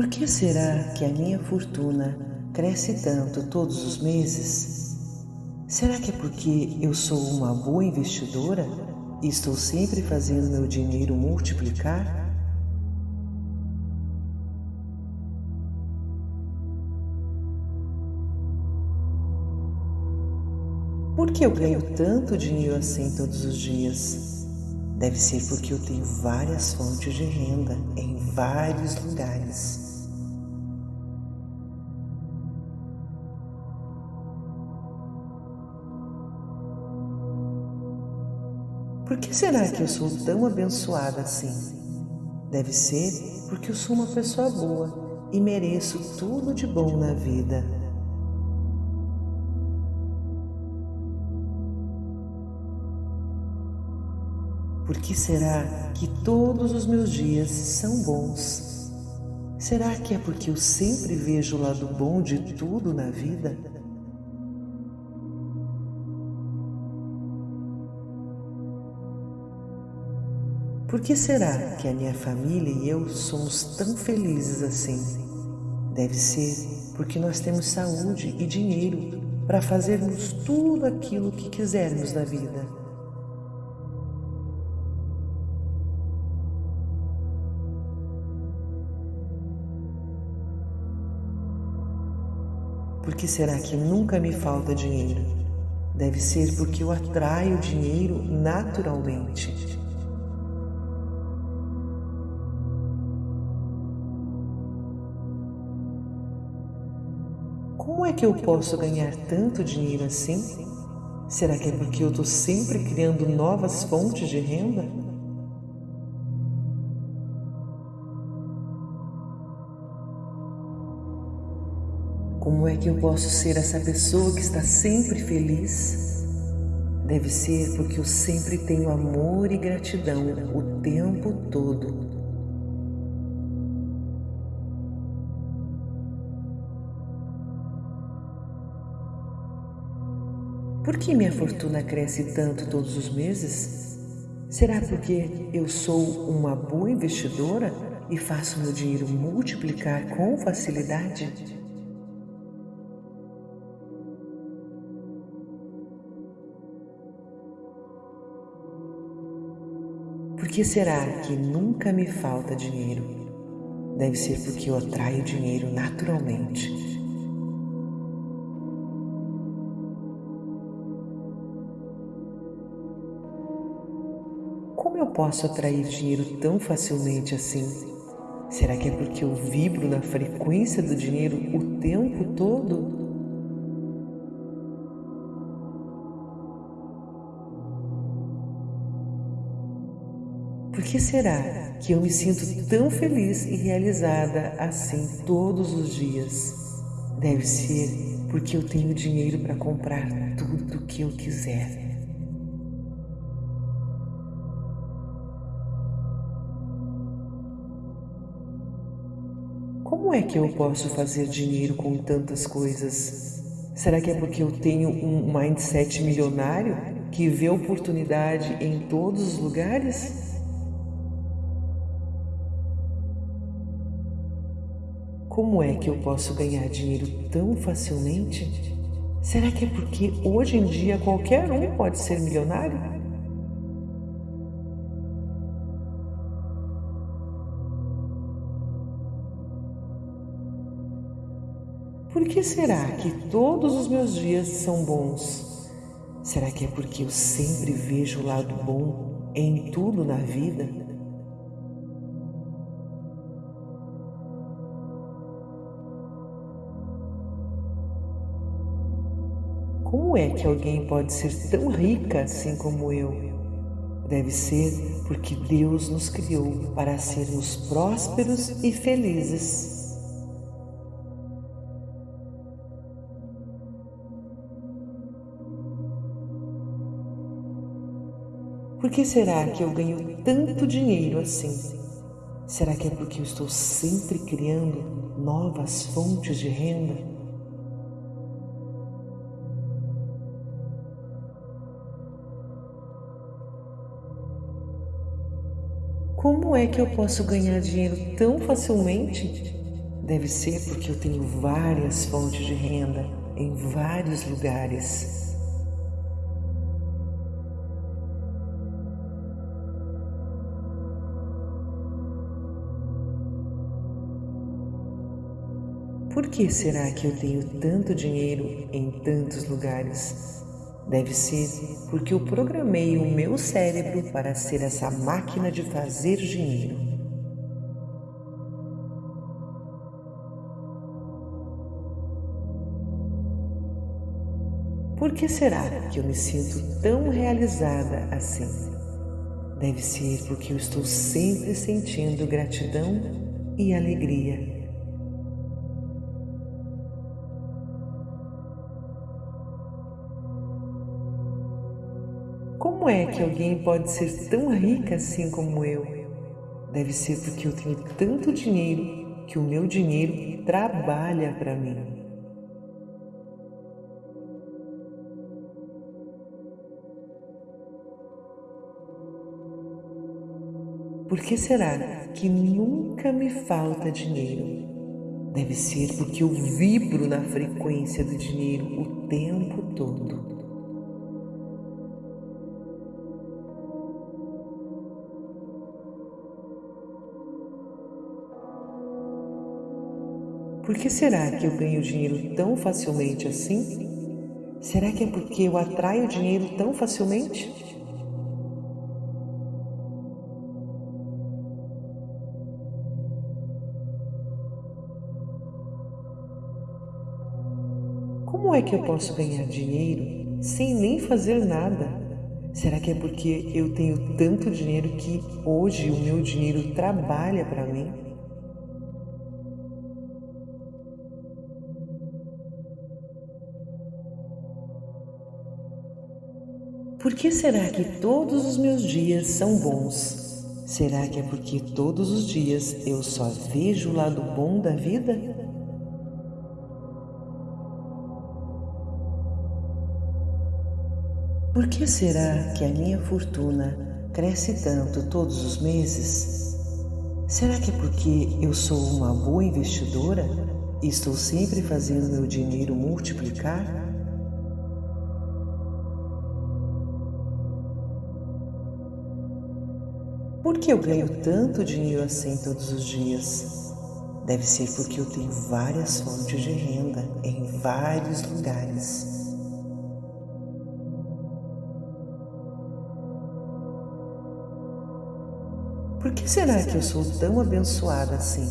Por que será que a minha fortuna cresce tanto todos os meses? Será que é porque eu sou uma boa investidora e estou sempre fazendo meu dinheiro multiplicar? Por que eu ganho tanto dinheiro assim todos os dias? Deve ser porque eu tenho várias fontes de renda em vários lugares. Que será que eu sou tão abençoada assim? Deve ser porque eu sou uma pessoa boa e mereço tudo de bom na vida. Por que será que todos os meus dias são bons? Será que é porque eu sempre vejo o lado bom de tudo na vida? Por que será que a minha família e eu somos tão felizes assim? Deve ser porque nós temos saúde e dinheiro para fazermos tudo aquilo que quisermos na vida. Por que será que nunca me falta dinheiro? Deve ser porque eu atraio dinheiro naturalmente. Como é que eu posso ganhar tanto dinheiro assim? Será que é porque eu estou sempre criando novas fontes de renda? Como é que eu posso ser essa pessoa que está sempre feliz? Deve ser porque eu sempre tenho amor e gratidão o tempo todo. Por que minha fortuna cresce tanto todos os meses? Será porque eu sou uma boa investidora e faço meu dinheiro multiplicar com facilidade? Por que será que nunca me falta dinheiro? Deve ser porque eu atraio dinheiro naturalmente. Posso atrair dinheiro tão facilmente assim? Será que é porque eu vibro na frequência do dinheiro o tempo todo? Por que será que eu me sinto tão feliz e realizada assim todos os dias? Deve ser porque eu tenho dinheiro para comprar tudo o que eu quiser. Como é que eu posso fazer dinheiro com tantas coisas? Será que é porque eu tenho um mindset milionário que vê oportunidade em todos os lugares? Como é que eu posso ganhar dinheiro tão facilmente? Será que é porque hoje em dia qualquer um pode ser milionário? Por que será que todos os meus dias são bons? Será que é porque eu sempre vejo o lado bom em tudo na vida? Como é que alguém pode ser tão rica assim como eu? Deve ser porque Deus nos criou para sermos prósperos e felizes. Por que será que eu ganho tanto dinheiro assim? Será que é porque eu estou sempre criando novas fontes de renda? Como é que eu posso ganhar dinheiro tão facilmente? Deve ser porque eu tenho várias fontes de renda em vários lugares. Que será que eu tenho tanto dinheiro em tantos lugares? Deve ser porque eu programei o meu cérebro para ser essa máquina de fazer dinheiro. Por que será que eu me sinto tão realizada assim? Deve ser porque eu estou sempre sentindo gratidão e alegria. Como é que alguém pode ser tão rica assim como eu? Deve ser porque eu tenho tanto dinheiro que o meu dinheiro trabalha para mim. Por que será que nunca me falta dinheiro? Deve ser porque eu vibro na frequência do dinheiro o tempo todo. Por que será que eu ganho dinheiro tão facilmente assim? Será que é porque eu atraio dinheiro tão facilmente? Como é que eu posso ganhar dinheiro sem nem fazer nada? Será que é porque eu tenho tanto dinheiro que hoje o meu dinheiro trabalha para mim? Por que será que todos os meus dias são bons? Será que é porque todos os dias eu só vejo o lado bom da vida? Por que será que a minha fortuna cresce tanto todos os meses? Será que é porque eu sou uma boa investidora e estou sempre fazendo meu dinheiro multiplicar? Por que eu ganho tanto dinheiro assim todos os dias? Deve ser porque eu tenho várias fontes de renda em vários lugares. Por que será que eu sou tão abençoada assim?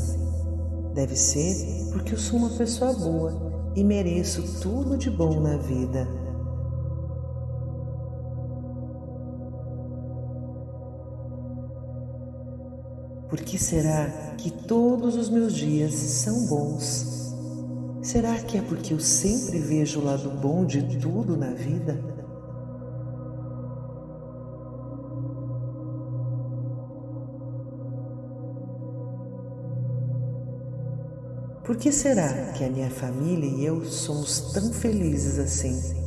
Deve ser porque eu sou uma pessoa boa e mereço tudo de bom na vida. Por que será que todos os meus dias são bons? Será que é porque eu sempre vejo o lado bom de tudo na vida? Por que será que a minha família e eu somos tão felizes assim?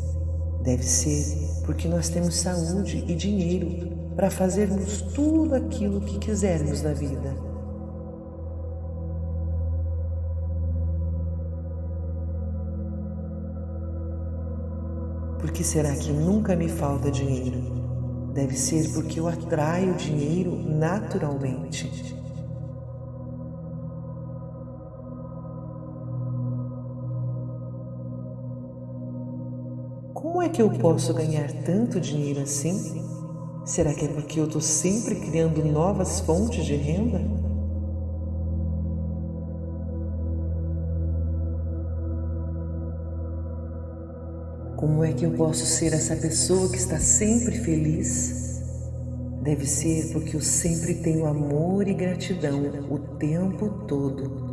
Deve ser porque nós temos saúde e dinheiro para fazermos tudo aquilo que quisermos na vida. Por que será que nunca me falta dinheiro? Deve ser porque eu atraio dinheiro naturalmente. Como é que eu posso ganhar tanto dinheiro assim? Será que é porque eu estou sempre criando novas fontes de renda? Como é que eu posso ser essa pessoa que está sempre feliz? Deve ser porque eu sempre tenho amor e gratidão o tempo todo.